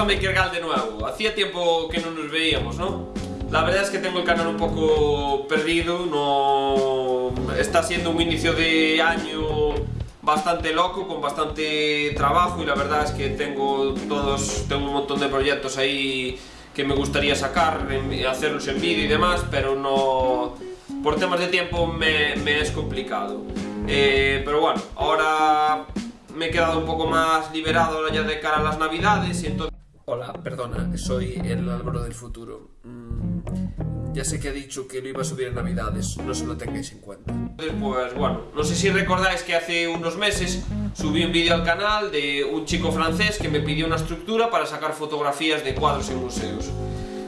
a Makergal de nuevo. Hacía tiempo que no nos veíamos, ¿no? La verdad es que tengo el canal un poco perdido, no... Está siendo un inicio de año bastante loco, con bastante trabajo y la verdad es que tengo todos, tengo un montón de proyectos ahí que me gustaría sacar, hacerlos en vídeo y demás, pero no... Por temas de tiempo me, me es complicado. Eh, pero bueno, ahora me he quedado un poco más liberado ya de cara a las navidades y entonces... Hola, perdona, soy el Álvaro del futuro. Mm, ya sé que ha dicho que lo iba a subir en navidades, no se lo tengáis en cuenta. Pues bueno, no sé si recordáis que hace unos meses subí un vídeo al canal de un chico francés que me pidió una estructura para sacar fotografías de cuadros en museos.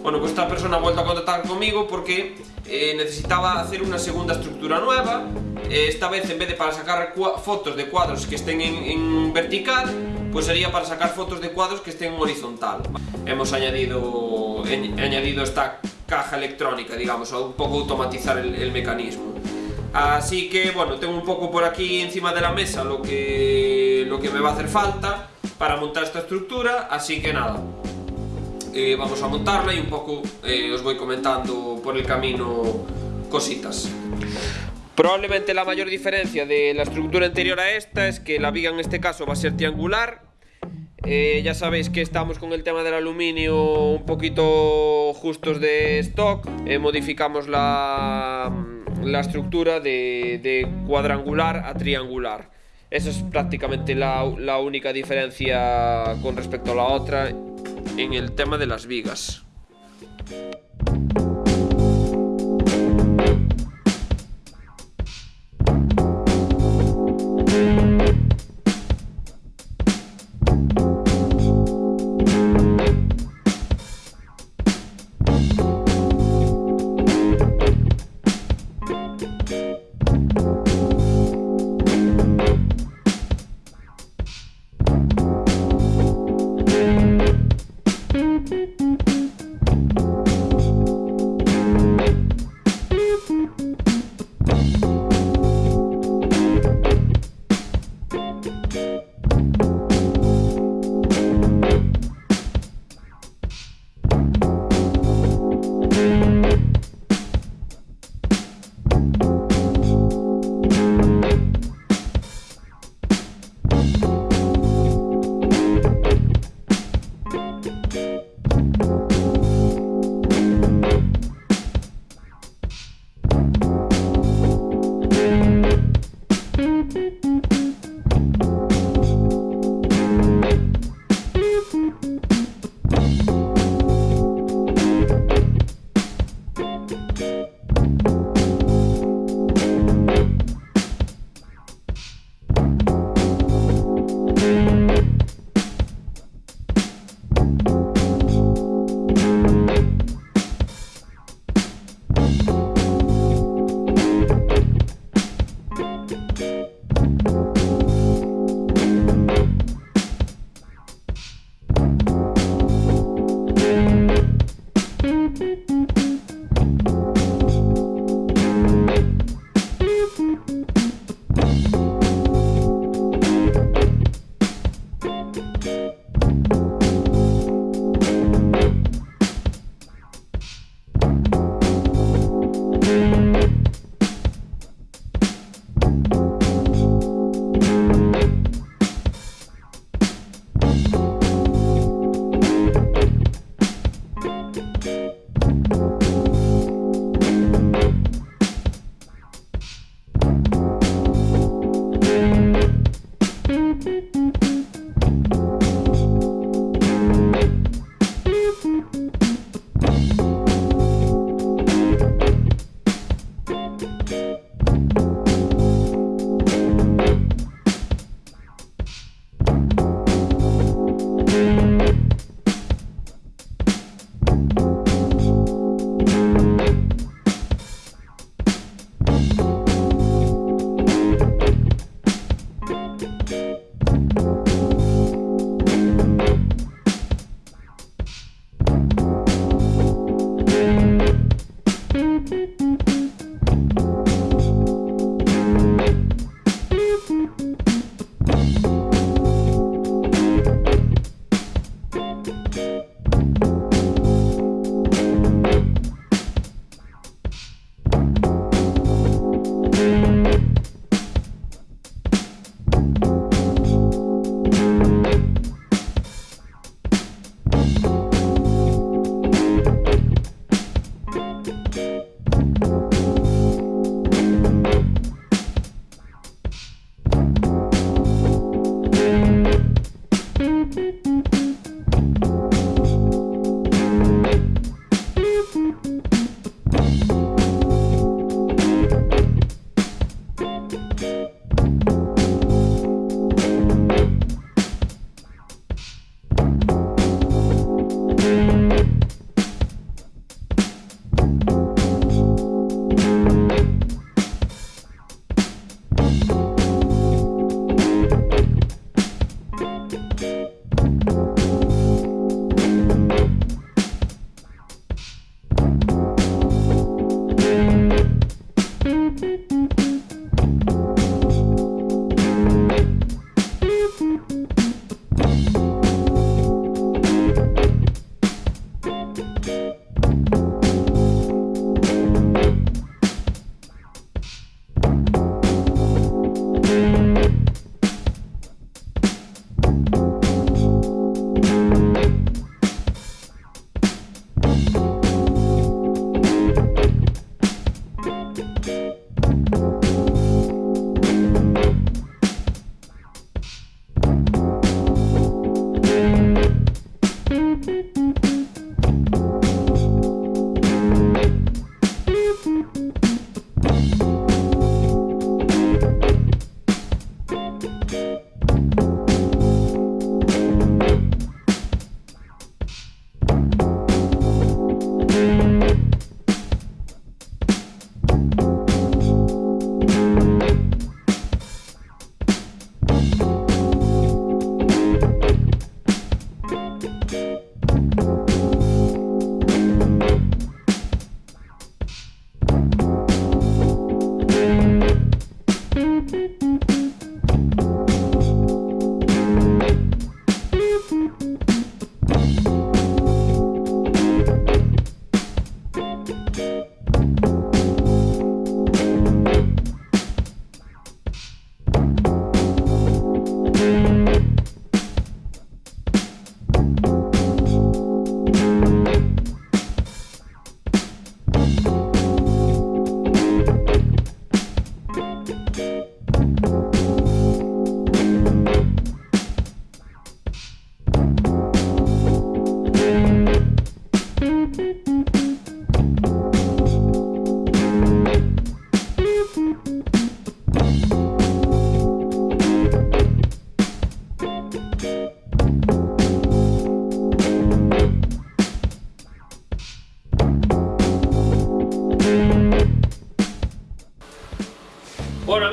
Bueno, pues esta persona ha vuelto a contactar conmigo porque eh, necesitaba hacer una segunda estructura nueva eh, esta vez en vez de para sacar fotos de cuadros que estén en, vertical pues sería para sacar fotos de cuadros que estén horizontal. Hemos añadido, añadido esta caja electrónica digamos, a un poco automatizar el, mecanismo. Así que bueno, tengo un poco por aquí encima de la mesa lo que, lo que me va a hacer falta para montar esta estructura así que nada. Eh, vamos a montarla y un poco eh, os voy comentando por el camino cositas. Probablemente la mayor diferencia de la estructura anterior a esta es que la viga en este caso va a ser triangular. Eh, ya sabéis que estamos con el tema del aluminio un poquito justos de stock. modificamos la, la estructura de, de, cuadrangular a triangular. Esa es prácticamente la, la única diferencia con respecto a la otra en el tema de las vigas.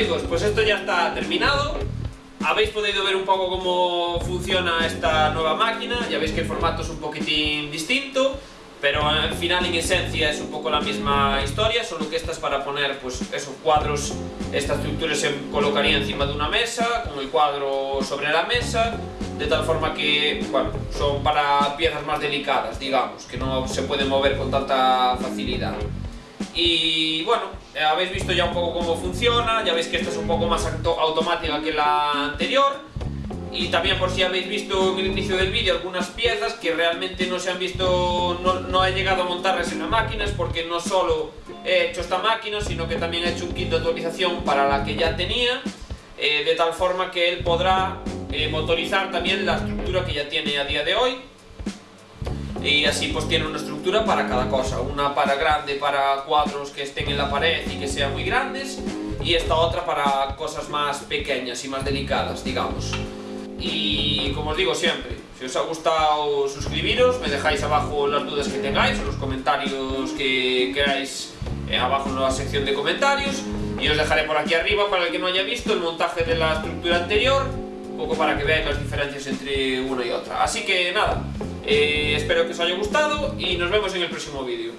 Amigos, pues esto ya está terminado. Habéis podido ver un poco cómo funciona esta nueva máquina, ya veis que el formato es un poquitín distinto, pero al final en esencia es un poco la misma historia, solo que esta es para poner pues esos cuadros, esta estructura se colocaría encima de una mesa, con el cuadro sobre la mesa, de tal forma que, bueno, son para piezas más delicadas, digamos, que no se pueden mover con tanta facilidad. Y bueno, eh, habéis visto ya un poco cómo funciona, ya veis que esta es un poco más automática que la anterior. Y también por si habéis visto en el inicio del vídeo algunas piezas que realmente no se han visto, no, no, he llegado a montarlas en la máquina es porque no solo he hecho esta máquina sino que también he hecho un kit de actualización para la que ya tenía eh, de tal forma que él podrá eh, motorizar también la estructura que ya tiene a día de hoy y así pues tiene una estructura para cada cosa, una para grande para cuadros que estén en la pared y que sean muy grandes. Y esta otra para cosas más pequeñas y más delicadas, digamos. Y como os digo siempre, si os ha gustado suscribiros, me dejáis abajo las dudas que tengáis los comentarios que queráis eh, abajo en la sección de comentarios. Y os dejaré por aquí arriba para el que no haya visto el montaje de la estructura anterior poco para que veáis las diferencias entre una y otra. Así que nada, eh, espero que os haya gustado y nos vemos en el próximo vídeo